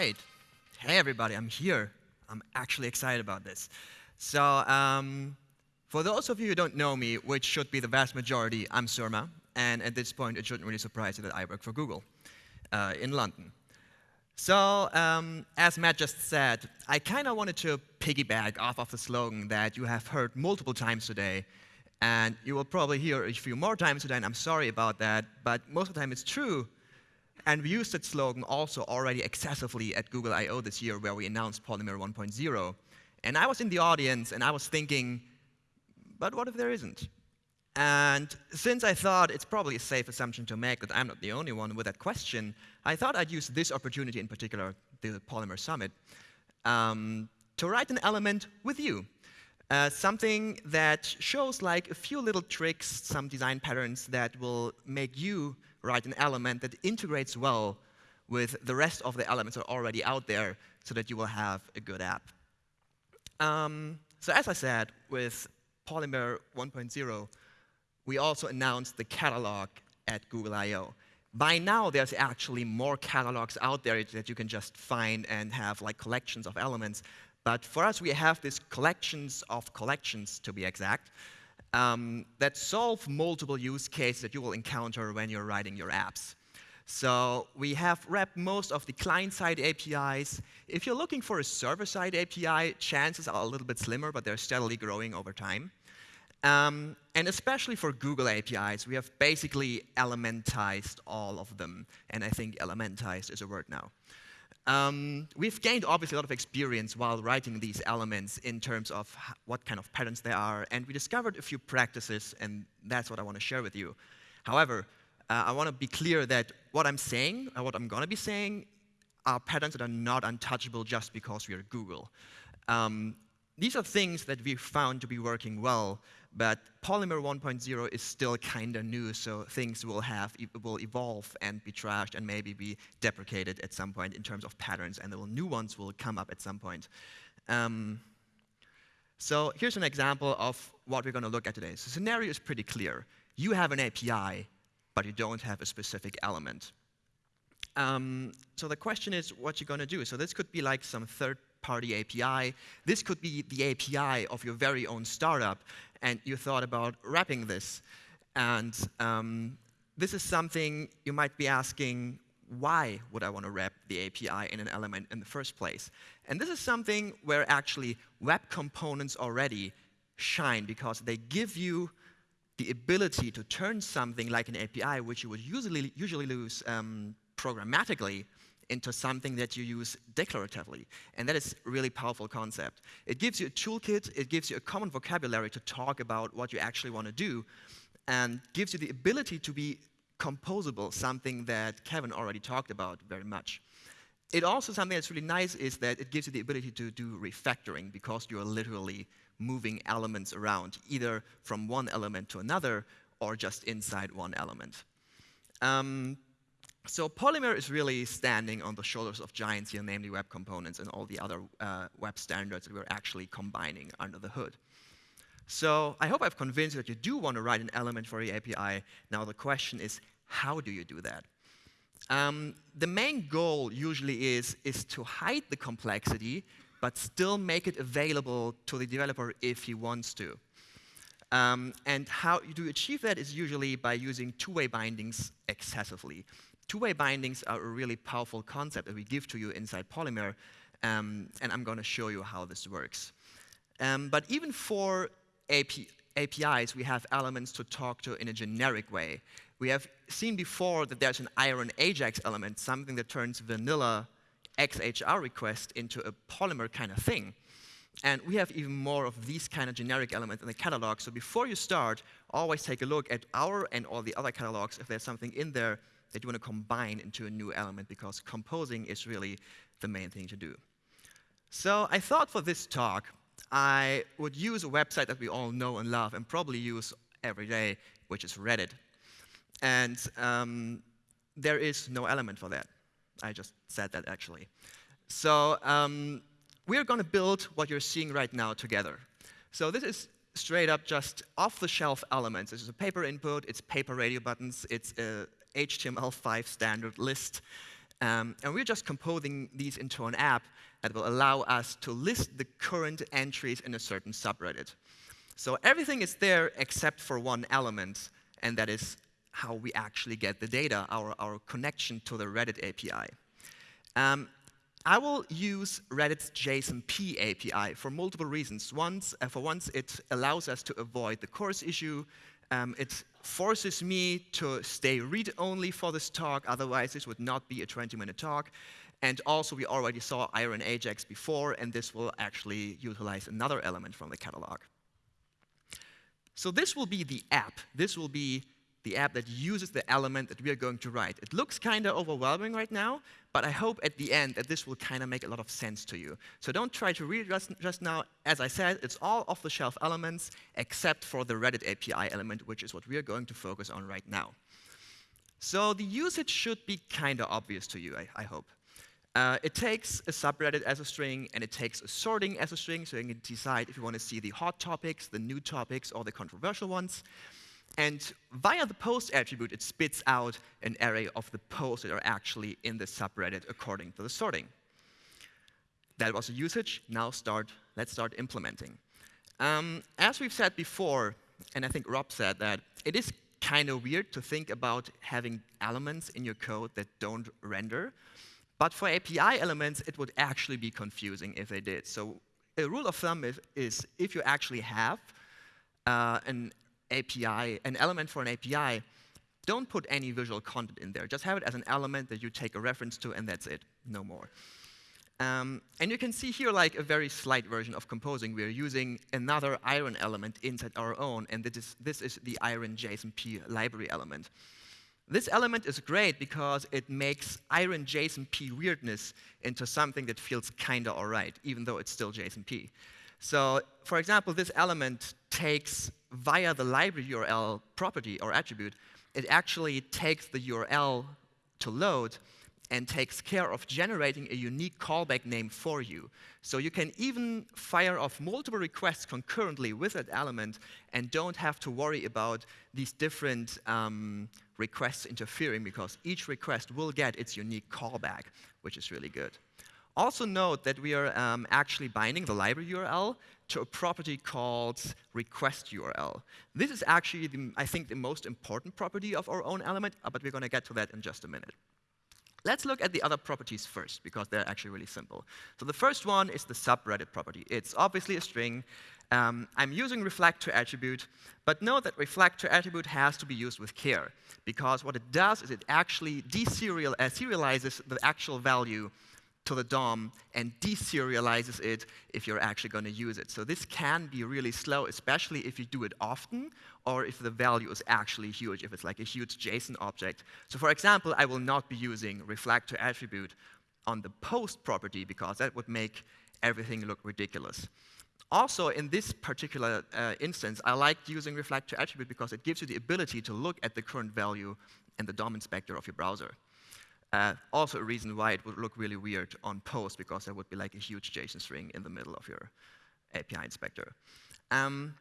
right. Hey, everybody, I'm here. I'm actually excited about this. So, um, for those of you who don't know me, which should be the vast majority, I'm Surma. And at this point, it shouldn't really surprise you that I work for Google uh, in London. So, um, as Matt just said, I kind of wanted to piggyback off of the slogan that you have heard multiple times today. And you will probably hear a few more times today, and I'm sorry about that, but most of the time it's true. And we used that slogan also already excessively at Google I/O this year, where we announced Polymer 1.0. And I was in the audience, and I was thinking, but what if there isn't? And since I thought it's probably a safe assumption to make that I'm not the only one with that question, I thought I'd use this opportunity in particular, the Polymer Summit, um, to write an element with you. Uh, something that shows like a few little tricks, some design patterns that will make you write an element that integrates well with the rest of the elements that are already out there so that you will have a good app. Um, so as I said, with Polymer 1.0, we also announced the catalog at Google I/O By now, there's actually more catalogs out there that you can just find and have like collections of elements. But for us, we have these collections of collections, to be exact, um, that solve multiple use cases that you will encounter when you're writing your apps. So we have wrapped most of the client-side APIs. If you're looking for a server-side API, chances are a little bit slimmer, but they're steadily growing over time. Um, and especially for Google APIs, we have basically elementized all of them. And I think elementized is a word now. Um, we've gained obviously a lot of experience while writing these elements in terms of what kind of patterns they are, and we discovered a few practices, and that's what I want to share with you. However, uh, I want to be clear that what I'm saying, or what I'm going to be saying, are patterns that are not untouchable just because we are Google. Um, these are things that we found to be working well, but Polymer 1.0 is still kind of new, so things will have will evolve and be trashed and maybe be deprecated at some point in terms of patterns, and the new ones will come up at some point. Um, so here's an example of what we're going to look at today. So the scenario is pretty clear. You have an API, but you don't have a specific element. Um, so the question is what you're going to do. So this could be like some third party API. This could be the API of your very own startup, and you thought about wrapping this. And um, this is something you might be asking, why would I want to wrap the API in an element in the first place? And this is something where actually web components already shine because they give you the ability to turn something like an API, which you would usually, usually use um, programmatically, into something that you use declaratively. And that is a really powerful concept. It gives you a toolkit, it gives you a common vocabulary to talk about what you actually want to do, and gives you the ability to be composable, something that Kevin already talked about very much. It also, something that's really nice is that it gives you the ability to do refactoring because you're literally moving elements around, either from one element to another or just inside one element. Um, so Polymer is really standing on the shoulders of giants here, namely web components and all the other uh, web standards that we're actually combining under the hood. So I hope I've convinced you that you do want to write an element for your API. Now the question is, how do you do that? Um, the main goal usually is, is to hide the complexity, but still make it available to the developer if he wants to. Um, and how you do achieve that is usually by using two-way bindings excessively. Two-way bindings are a really powerful concept that we give to you inside Polymer, um, and I'm going to show you how this works. Um, but even for AP APIs, we have elements to talk to in a generic way. We have seen before that there's an iron AJAX element, something that turns vanilla XHR request into a Polymer kind of thing. And we have even more of these kind of generic elements in the catalog. So before you start, always take a look at our and all the other catalogs if there's something in there that you want to combine into a new element because composing is really the main thing to do. So I thought for this talk, I would use a website that we all know and love and probably use every day, which is Reddit. And um, there is no element for that. I just said that actually. So um, we're going to build what you're seeing right now together. So this is straight up just off-the-shelf elements. This is a paper input, it's paper radio buttons, it's a HTML5 standard list. Um, and we're just composing these into an app that will allow us to list the current entries in a certain subreddit. So everything is there except for one element, and that is how we actually get the data, our, our connection to the Reddit API. Um, I will use Reddit's JSONP API for multiple reasons. Once, uh, for once, it allows us to avoid the CORS issue. Um, it forces me to stay read-only for this talk, otherwise this would not be a 20-minute talk. And also, we already saw Iron Ajax before, and this will actually utilize another element from the catalog. So this will be the app. This will be the app that uses the element that we are going to write. It looks kind of overwhelming right now, but I hope at the end that this will kind of make a lot of sense to you. So don't try to read just, just now. As I said, it's all off-the-shelf elements except for the Reddit API element, which is what we are going to focus on right now. So the usage should be kind of obvious to you, I, I hope. Uh, it takes a subreddit as a string, and it takes a sorting as a string, so you can decide if you want to see the hot topics, the new topics, or the controversial ones. And via the post attribute, it spits out an array of the posts that are actually in the subreddit according to the sorting. That was a usage. Now start, let's start implementing. Um, as we've said before, and I think Rob said that, it is kind of weird to think about having elements in your code that don't render. But for API elements, it would actually be confusing if they did. So a rule of thumb is, is if you actually have uh, an API, an element for an API, don't put any visual content in there. Just have it as an element that you take a reference to, and that's it, no more. Um, and you can see here like a very slight version of composing. We're using another iron element inside our own, and this is, this is the iron JSONP library element. This element is great because it makes iron JSONP weirdness into something that feels kinda all right, even though it's still JSONP. So for example, this element takes via the library URL property or attribute, it actually takes the URL to load and takes care of generating a unique callback name for you. So you can even fire off multiple requests concurrently with that element and don't have to worry about these different um, requests interfering because each request will get its unique callback, which is really good. Also note that we are um, actually binding the library URL to a property called request URL. This is actually, the, I think, the most important property of our own element, uh, but we're going to get to that in just a minute. Let's look at the other properties first, because they're actually really simple. So the first one is the subreddit property. It's obviously a string. Um, I'm using reflect to attribute, but note that reflect to attribute has to be used with care, because what it does is it actually deserializes uh, the actual value to the DOM and deserializes it if you're actually going to use it. So this can be really slow, especially if you do it often or if the value is actually huge, if it's like a huge JSON object. So for example, I will not be using reflect to attribute on the post property because that would make everything look ridiculous. Also, in this particular uh, instance, I liked using reflect to attribute because it gives you the ability to look at the current value in the DOM inspector of your browser. Uh, also a reason why it would look really weird on post, because there would be like a huge JSON string in the middle of your API inspector. Um,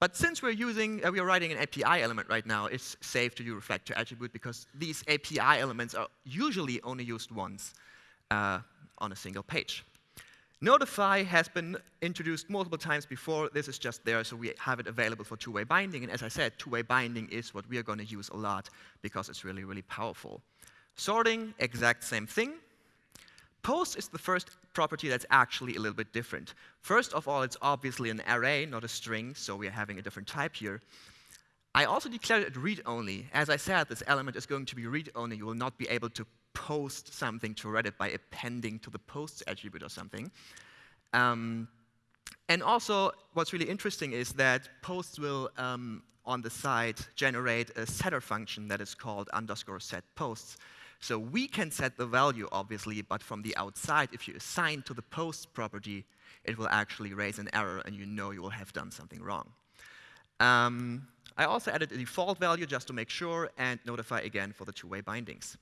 but since we're using, uh, we're writing an API element right now, it's safe to use reflect to attribute because these API elements are usually only used once uh, on a single page. Notify has been introduced multiple times before. This is just there, so we have it available for two-way binding. And as I said, two-way binding is what we are going to use a lot because it's really, really powerful. Sorting, exact same thing. Post is the first property that's actually a little bit different. First of all, it's obviously an array, not a string, so we're having a different type here. I also declared it read-only. As I said, this element is going to be read-only. You will not be able to post something to Reddit by appending to the posts attribute or something. Um, and also, what's really interesting is that posts will, um, on the side, generate a setter function that is called underscore set posts. So we can set the value, obviously, but from the outside, if you assign to the post property, it will actually raise an error, and you know you will have done something wrong. Um, I also added a default value just to make sure, and notify again for the two-way bindings.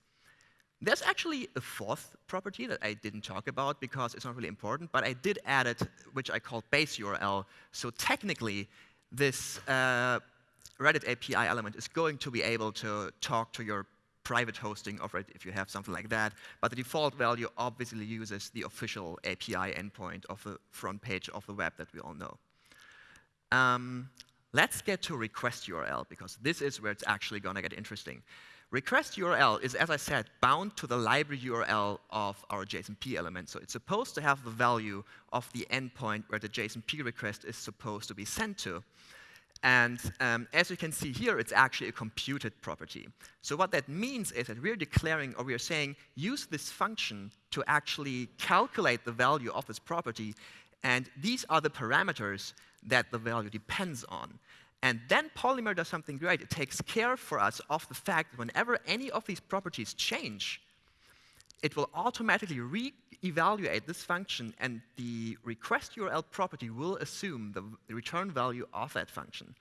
There's actually a fourth property that I didn't talk about because it's not really important, but I did add it, which I called base URL. So technically, this uh, Reddit API element is going to be able to talk to your private hosting of it if you have something like that. But the default value obviously uses the official API endpoint of the front page of the web that we all know. Um, let's get to request URL, because this is where it's actually going to get interesting. Request URL is, as I said, bound to the library URL of our JSONP element. So it's supposed to have the value of the endpoint where the JSONP request is supposed to be sent to. And um, as you can see here, it's actually a computed property. So what that means is that we're declaring, or we're saying, use this function to actually calculate the value of this property. And these are the parameters that the value depends on. And then Polymer does something great. It takes care for us of the fact that whenever any of these properties change, it will automatically re-evaluate this function, and the request URL property will assume the return value of that function.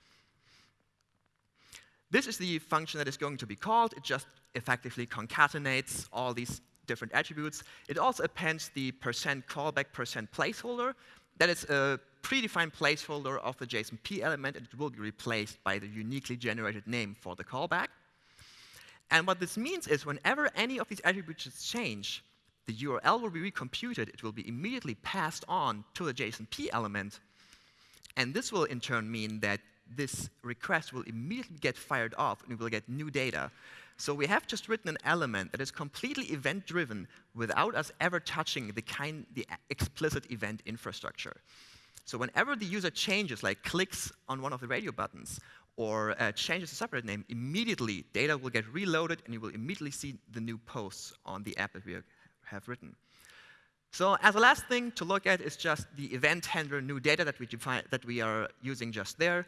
This is the function that is going to be called. It just effectively concatenates all these different attributes. It also appends the percent callback percent placeholder. That is a predefined placeholder of the JSONP element, and it will be replaced by the uniquely generated name for the callback. And what this means is whenever any of these attributes change, the URL will be recomputed. It will be immediately passed on to the JSONP element. And this will in turn mean that this request will immediately get fired off and we will get new data. So we have just written an element that is completely event-driven without us ever touching the, kind, the explicit event infrastructure. So whenever the user changes, like clicks on one of the radio buttons, or uh, changes a subreddit name, immediately data will get reloaded and you will immediately see the new posts on the app that we have written. So as a last thing to look at is just the event handler new data that we, define, that we are using just there.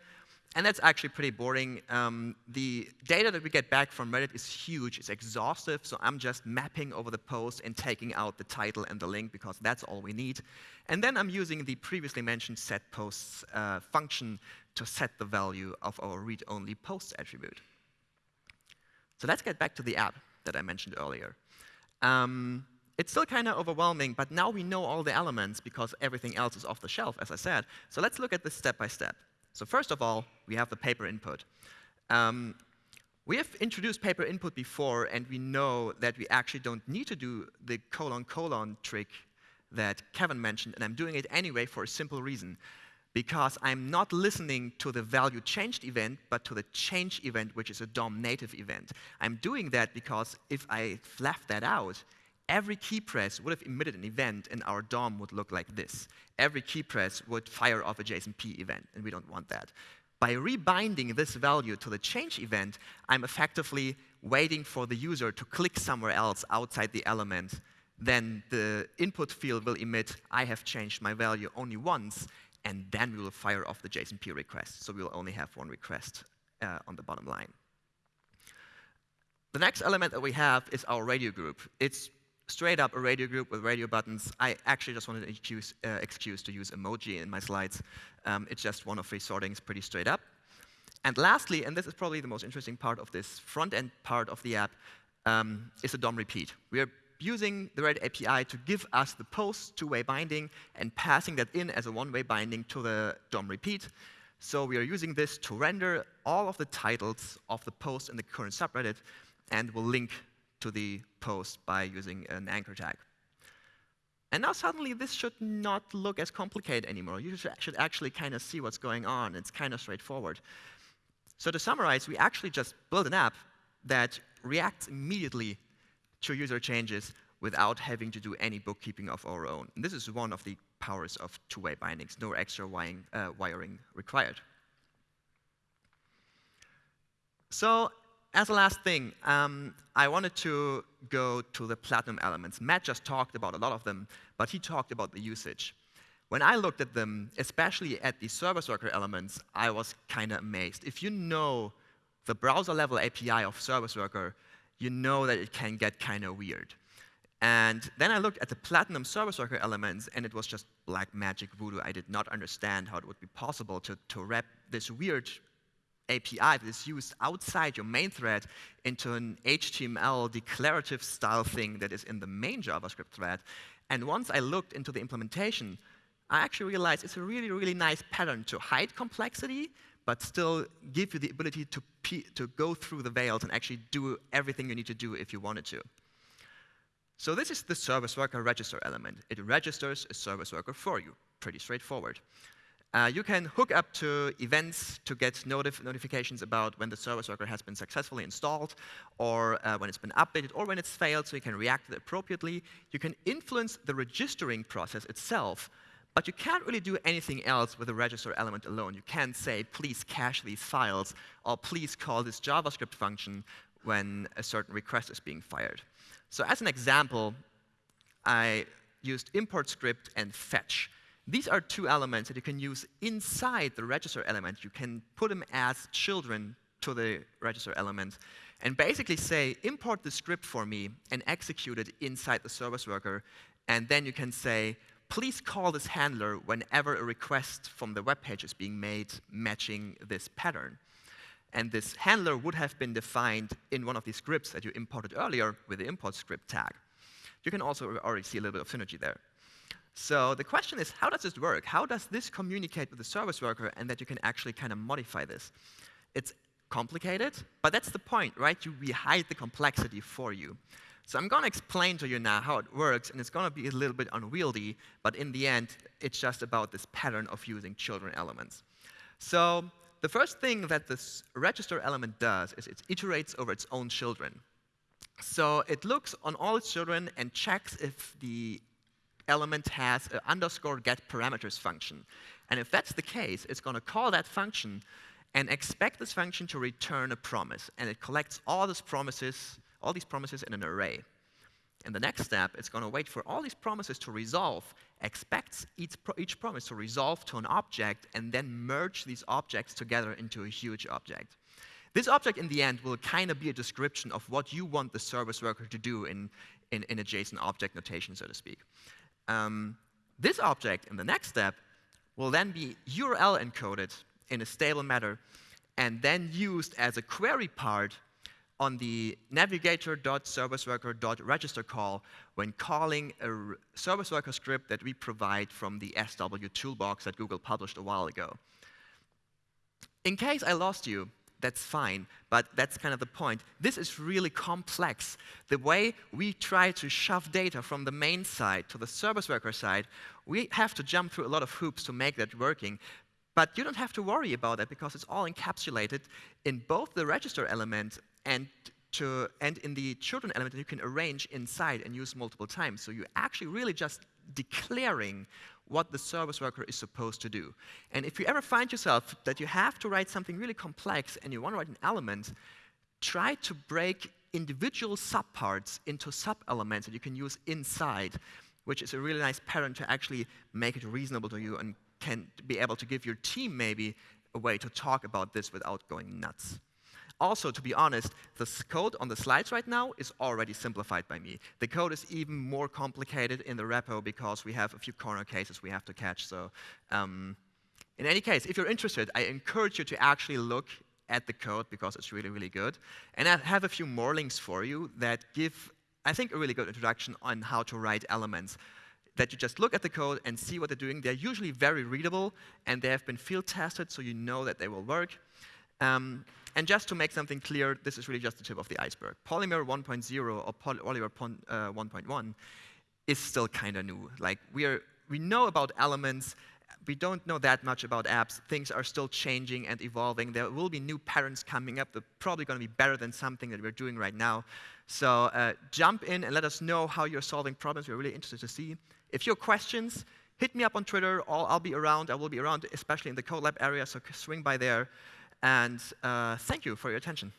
And that's actually pretty boring. Um, the data that we get back from Reddit is huge, it's exhaustive, so I'm just mapping over the post and taking out the title and the link because that's all we need. And then I'm using the previously mentioned setPosts uh, function to set the value of our read-only posts attribute. So let's get back to the app that I mentioned earlier. Um, it's still kind of overwhelming, but now we know all the elements because everything else is off the shelf, as I said. So let's look at this step by step. So first of all, we have the paper input. Um, we have introduced paper input before, and we know that we actually don't need to do the colon colon trick that Kevin mentioned, and I'm doing it anyway for a simple reason. Because I'm not listening to the value changed event, but to the change event, which is a DOM native event. I'm doing that because if I left that out, every key press would have emitted an event, and our DOM would look like this. Every key press would fire off a JSONP event, and we don't want that. By rebinding this value to the change event, I'm effectively waiting for the user to click somewhere else outside the element. Then the input field will emit, I have changed my value only once, and then we will fire off the JSONP request. So we will only have one request uh, on the bottom line. The next element that we have is our radio group. It's straight up a radio group with radio buttons. I actually just wanted to excuse, uh, excuse to use emoji in my slides. Um, it's just one of three sortings, pretty straight up. And lastly, and this is probably the most interesting part of this front-end part of the app, um, is a DOM repeat. We are using the Reddit API to give us the post two-way binding and passing that in as a one-way binding to the DOM repeat. So we are using this to render all of the titles of the post in the current subreddit and we'll link to the post by using an anchor tag. And now suddenly this should not look as complicated anymore. You should actually kind of see what's going on. It's kind of straightforward. So to summarize, we actually just build an app that reacts immediately to user changes without having to do any bookkeeping of our own. And this is one of the powers of two-way bindings, no extra wiring, uh, wiring required. So as a last thing, um, I wanted to go to the platinum elements. Matt just talked about a lot of them, but he talked about the usage. When I looked at them, especially at the service worker elements, I was kind of amazed. If you know the browser level API of service worker, you know that it can get kind of weird. And then I looked at the platinum service worker elements, and it was just black magic voodoo. I did not understand how it would be possible to, to wrap this weird API that is used outside your main thread into an HTML declarative style thing that is in the main JavaScript thread. And once I looked into the implementation, I actually realized it's a really, really nice pattern to hide complexity, but still give you the ability to, to go through the veils and actually do everything you need to do if you wanted to. So this is the service worker register element. It registers a service worker for you. Pretty straightforward. Uh, you can hook up to events to get notif notifications about when the service worker has been successfully installed, or uh, when it's been updated, or when it's failed, so you can react appropriately. You can influence the registering process itself, but you can't really do anything else with the register element alone. You can't say, please cache these files, or please call this JavaScript function when a certain request is being fired. So as an example, I used import script and fetch. These are two elements that you can use inside the register element. You can put them as children to the register element and basically say, import the script for me and execute it inside the service worker. And then you can say, please call this handler whenever a request from the web page is being made matching this pattern. And this handler would have been defined in one of these scripts that you imported earlier with the import script tag. You can also already see a little bit of synergy there. So the question is, how does this work? How does this communicate with the service worker and that you can actually kind of modify this? It's complicated, but that's the point, right? You, we hide the complexity for you. So I'm going to explain to you now how it works, and it's going to be a little bit unwieldy, but in the end, it's just about this pattern of using children elements. So the first thing that this register element does is it iterates over its own children. So it looks on all its children and checks if the element has an underscore get parameters function. And if that's the case, it's going to call that function and expect this function to return a promise. And it collects all these promises, all these promises in an array. In the next step, it's going to wait for all these promises to resolve, expects each, pro each promise to resolve to an object, and then merge these objects together into a huge object. This object, in the end, will kind of be a description of what you want the service worker to do in, in, in a JSON object notation, so to speak. Um, this object in the next step will then be URL encoded in a stable manner and then used as a query part on the navigator.serviceworker.register call when calling a service worker script that we provide from the SW toolbox that Google published a while ago. In case I lost you, that's fine, but that's kind of the point. This is really complex. The way we try to shove data from the main side to the service worker side, we have to jump through a lot of hoops to make that working. But you don't have to worry about that because it's all encapsulated in both the register element and to, and in the children element that you can arrange inside and use multiple times. So you're actually really just declaring what the service worker is supposed to do. And if you ever find yourself that you have to write something really complex and you want to write an element, try to break individual subparts into sub-elements that you can use inside, which is a really nice pattern to actually make it reasonable to you and can be able to give your team maybe a way to talk about this without going nuts. Also, to be honest, the code on the slides right now is already simplified by me. The code is even more complicated in the repo because we have a few corner cases we have to catch. So um, in any case, if you're interested, I encourage you to actually look at the code because it's really, really good. And I have a few more links for you that give, I think, a really good introduction on how to write elements that you just look at the code and see what they're doing. They're usually very readable, and they have been field tested, so you know that they will work. Um, and just to make something clear, this is really just the tip of the iceberg. Polymer 1.0 or Polymer uh, 1.1 is still kind of new. Like we are, we know about elements. We don't know that much about apps. Things are still changing and evolving. There will be new patterns coming up. They're probably going to be better than something that we're doing right now. So uh, jump in and let us know how you're solving problems. We're really interested to see. If you have questions, hit me up on Twitter. I'll, I'll be around. I will be around, especially in the CodeLab area, so swing by there. And uh, thank you for your attention.